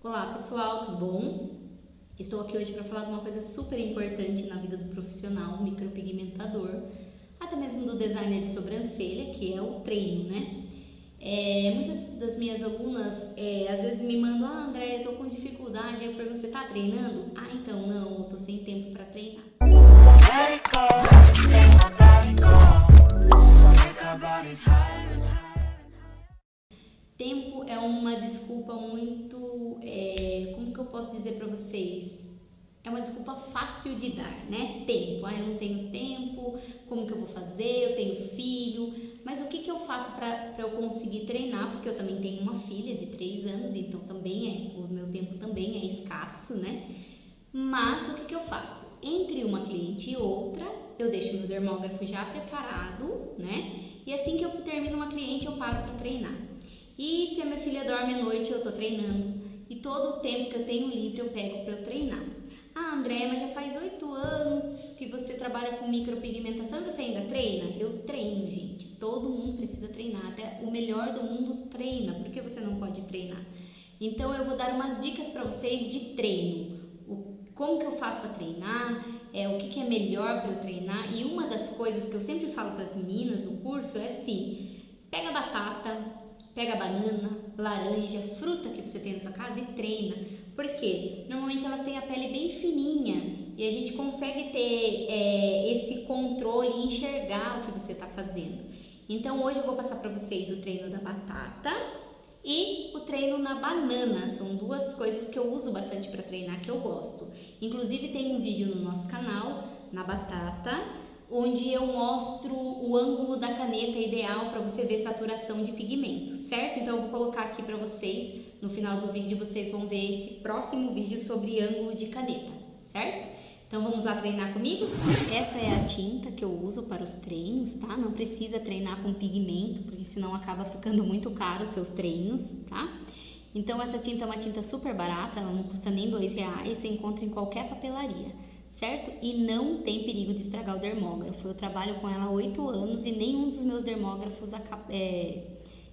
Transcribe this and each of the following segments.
Olá pessoal, tudo bom? Estou aqui hoje para falar de uma coisa super importante na vida do profissional, micropigmentador, até mesmo do designer de sobrancelha, que é o treino, né? É, muitas das minhas alunas é, às vezes me mandam, ah André, eu tô com dificuldade, eu pergunto, você tá treinando? Ah, então não, eu tô sem tempo para treinar. Desculpa muito, é, como que eu posso dizer para vocês? É uma desculpa fácil de dar, né? Tempo. Ah, eu não tenho tempo, como que eu vou fazer? Eu tenho filho. Mas o que, que eu faço para eu conseguir treinar? Porque eu também tenho uma filha de 3 anos, então também é, o meu tempo também é escasso, né? Mas o que, que eu faço? Entre uma cliente e outra, eu deixo meu dermógrafo já preparado, né? E assim que eu termino uma cliente, eu paro para treinar. E se a minha filha dorme à noite, eu tô treinando. E todo o tempo que eu tenho livre, eu pego para eu treinar. Ah, André, mas já faz oito anos que você trabalha com micropigmentação e você ainda treina? Eu treino, gente. Todo mundo precisa treinar. Até o melhor do mundo treina. Por que você não pode treinar? Então eu vou dar umas dicas para vocês de treino. O, como que eu faço para treinar? É, o que, que é melhor para eu treinar? E uma das coisas que eu sempre falo para as meninas no curso é assim: pega batata, Pega banana, laranja, fruta que você tem na sua casa e treina. Por quê? Normalmente elas têm a pele bem fininha e a gente consegue ter é, esse controle e enxergar o que você está fazendo. Então hoje eu vou passar para vocês o treino da batata e o treino na banana. São duas coisas que eu uso bastante para treinar que eu gosto. Inclusive tem um vídeo no nosso canal na batata onde eu mostro o ângulo da caneta ideal para você ver saturação de pigmento, certo? Então eu vou colocar aqui para vocês, no final do vídeo vocês vão ver esse próximo vídeo sobre ângulo de caneta, certo? Então vamos lá treinar comigo? Essa é a tinta que eu uso para os treinos, tá? Não precisa treinar com pigmento, porque senão acaba ficando muito caro os seus treinos, tá? Então essa tinta é uma tinta super barata, ela não custa nem dois reais, você encontra em qualquer papelaria certo? E não tem perigo de estragar o dermógrafo. Eu trabalho com ela há oito anos e nenhum dos meus dermógrafos é,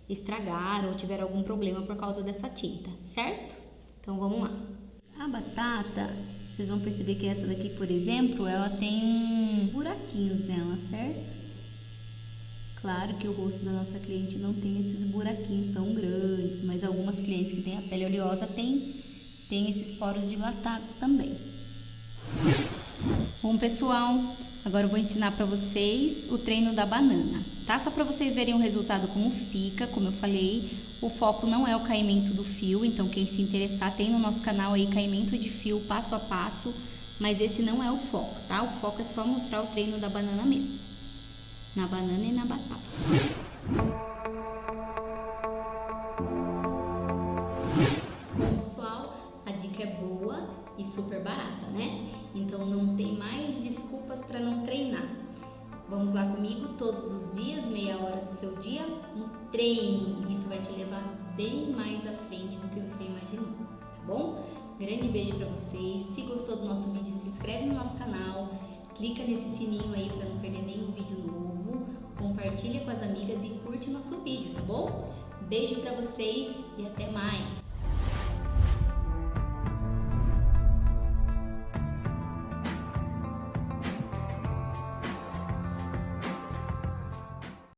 estragaram ou tiveram algum problema por causa dessa tinta, certo? Então vamos lá. A batata, vocês vão perceber que essa daqui, por exemplo, ela tem buraquinhos nela, certo? Claro que o rosto da nossa cliente não tem esses buraquinhos tão grandes, mas algumas clientes que têm a pele oleosa têm, têm esses poros dilatados também. Bom, pessoal, agora eu vou ensinar para vocês o treino da banana, tá? Só para vocês verem o resultado como fica, como eu falei, o foco não é o caimento do fio, então quem se interessar tem no nosso canal aí caimento de fio passo a passo, mas esse não é o foco, tá? O foco é só mostrar o treino da banana mesmo, na banana e na batata. Pessoal, a dica é boa e super barata, né? Então não tem mais desculpas para não treinar. Vamos lá comigo todos os dias, meia hora do seu dia, um treino. Isso vai te levar bem mais à frente do que você imaginou, tá bom? Grande beijo para vocês. Se gostou do nosso vídeo, se inscreve no nosso canal, clica nesse sininho aí para não perder nenhum vídeo novo, compartilha com as amigas e curte nosso vídeo, tá bom? Beijo para vocês e até mais!